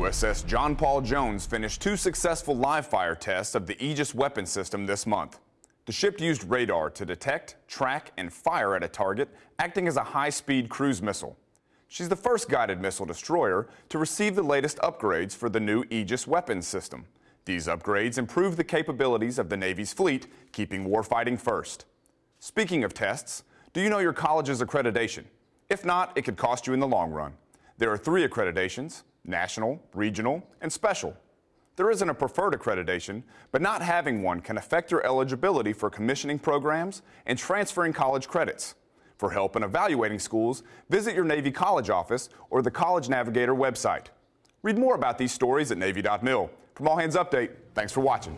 USS John Paul Jones finished two successful live fire tests of the Aegis weapon system this month. The ship used radar to detect, track, and fire at a target, acting as a high-speed cruise missile. She's the first guided missile destroyer to receive the latest upgrades for the new Aegis weapons system. These upgrades improve the capabilities of the Navy's fleet, keeping warfighting first. Speaking of tests, do you know your college's accreditation? If not, it could cost you in the long run. There are three accreditations, national, regional, and special. There isn't a preferred accreditation, but not having one can affect your eligibility for commissioning programs and transferring college credits. For help in evaluating schools, visit your Navy College office or the College Navigator website. Read more about these stories at Navy.mil. From All Hands Update, thanks for watching.